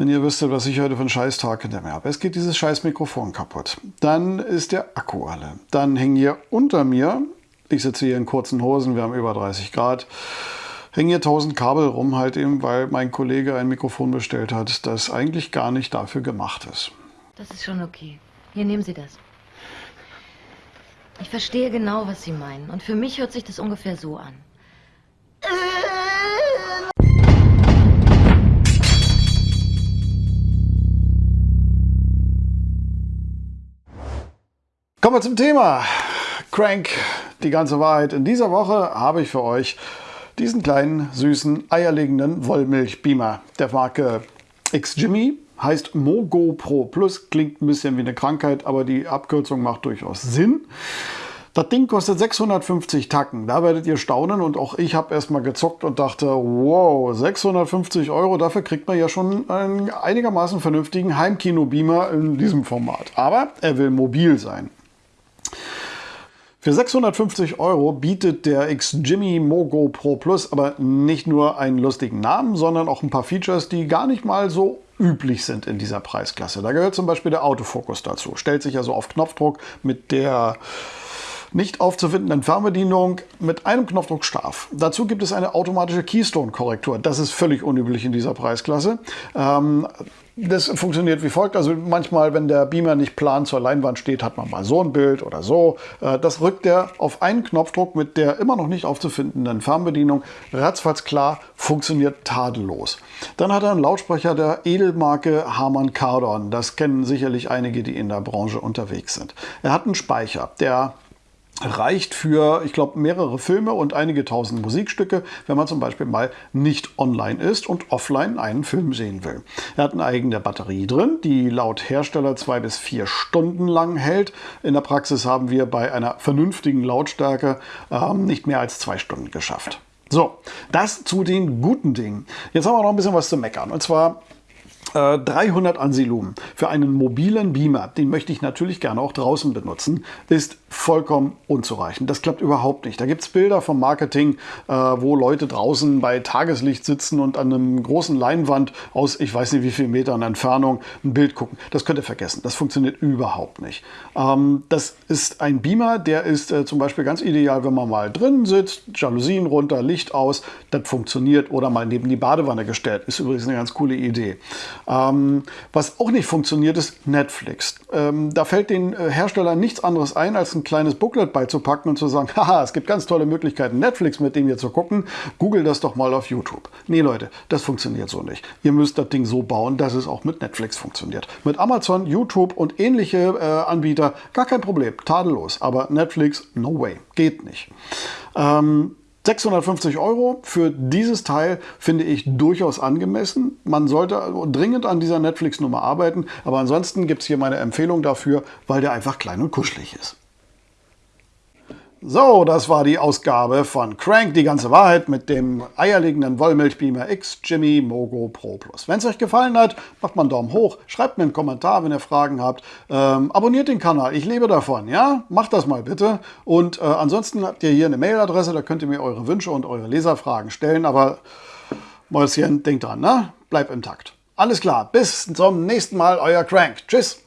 wenn ihr wüsstet, was ich heute einen Scheißtag hinter mir habe. Es geht dieses scheiß Mikrofon kaputt. Dann ist der Akku alle. Dann hängen hier unter mir, ich sitze hier in kurzen Hosen, wir haben über 30 Grad, hängen hier 1000 Kabel rum, halt eben, weil mein Kollege ein Mikrofon bestellt hat, das eigentlich gar nicht dafür gemacht ist. Das ist schon okay. Hier, nehmen Sie das. Ich verstehe genau, was Sie meinen. Und für mich hört sich das ungefähr so an. Kommen wir zum Thema. Crank, die ganze Wahrheit. In dieser Woche habe ich für euch diesen kleinen, süßen, eierlegenden Wollmilchbeamer der Marke X-Jimmy. Heißt Mogo Pro Plus, klingt ein bisschen wie eine Krankheit, aber die Abkürzung macht durchaus Sinn. Das Ding kostet 650 Tacken. Da werdet ihr staunen und auch ich habe erstmal gezockt und dachte, wow, 650 Euro, dafür kriegt man ja schon einen einigermaßen vernünftigen Heimkino-Beamer in diesem Format. Aber er will mobil sein. Für 650 Euro bietet der X-Jimmy Mogo Pro Plus aber nicht nur einen lustigen Namen, sondern auch ein paar Features, die gar nicht mal so üblich sind in dieser Preisklasse. Da gehört zum Beispiel der Autofokus dazu. Stellt sich also auf Knopfdruck mit der nicht aufzufindenden Fernbedienung mit einem Knopfdruck scharf. Dazu gibt es eine automatische Keystone-Korrektur. Das ist völlig unüblich in dieser Preisklasse. Ähm, das funktioniert wie folgt. Also manchmal, wenn der Beamer nicht plan zur Leinwand steht, hat man mal so ein Bild oder so. Äh, das rückt er auf einen Knopfdruck mit der immer noch nicht aufzufindenden Fernbedienung. Ratzfatz klar, funktioniert tadellos. Dann hat er einen Lautsprecher der Edelmarke Harman Kardon. Das kennen sicherlich einige, die in der Branche unterwegs sind. Er hat einen Speicher, der reicht für, ich glaube, mehrere Filme und einige tausend Musikstücke, wenn man zum Beispiel mal nicht online ist und offline einen Film sehen will. Er hat eine eigene Batterie drin, die laut Hersteller zwei bis vier Stunden lang hält. In der Praxis haben wir bei einer vernünftigen Lautstärke ähm, nicht mehr als zwei Stunden geschafft. So, das zu den guten Dingen. Jetzt haben wir noch ein bisschen was zu meckern. Und zwar 300 äh, Ansilumen für einen mobilen Beamer, den möchte ich natürlich gerne auch draußen benutzen, ist vollkommen unzureichend. Das klappt überhaupt nicht. Da gibt es Bilder vom Marketing, äh, wo Leute draußen bei Tageslicht sitzen und an einem großen Leinwand aus ich weiß nicht wie viel Metern Entfernung ein Bild gucken. Das könnt ihr vergessen. Das funktioniert überhaupt nicht. Ähm, das ist ein Beamer, der ist äh, zum Beispiel ganz ideal, wenn man mal drin sitzt, Jalousien runter, Licht aus, das funktioniert oder mal neben die Badewanne gestellt. Ist übrigens eine ganz coole Idee. Ähm, was auch nicht funktioniert, ist Netflix. Ähm, da fällt den äh, Herstellern nichts anderes ein, als ein kleines Booklet beizupacken und zu sagen, haha, es gibt ganz tolle Möglichkeiten, Netflix mit dem hier zu gucken. Google das doch mal auf YouTube. Nee, Leute, das funktioniert so nicht. Ihr müsst das Ding so bauen, dass es auch mit Netflix funktioniert. Mit Amazon, YouTube und ähnliche äh, Anbieter gar kein Problem, tadellos. Aber Netflix, no way, geht nicht. Ähm, 650 Euro für dieses Teil finde ich durchaus angemessen. Man sollte dringend an dieser Netflix-Nummer arbeiten, aber ansonsten gibt es hier meine Empfehlung dafür, weil der einfach klein und kuschelig ist. So, das war die Ausgabe von Crank, die ganze Wahrheit mit dem eierlegenden Wollmilchbeamer X Jimmy Mogo Pro Plus. Wenn es euch gefallen hat, macht mal einen Daumen hoch, schreibt mir einen Kommentar, wenn ihr Fragen habt. Ähm, abonniert den Kanal, ich lebe davon, ja? Macht das mal bitte. Und äh, ansonsten habt ihr hier eine Mailadresse, da könnt ihr mir eure Wünsche und eure Leserfragen stellen. Aber Mäuschen, denkt dran, ne? Bleibt im Takt. Alles klar, bis zum nächsten Mal, euer Crank. Tschüss.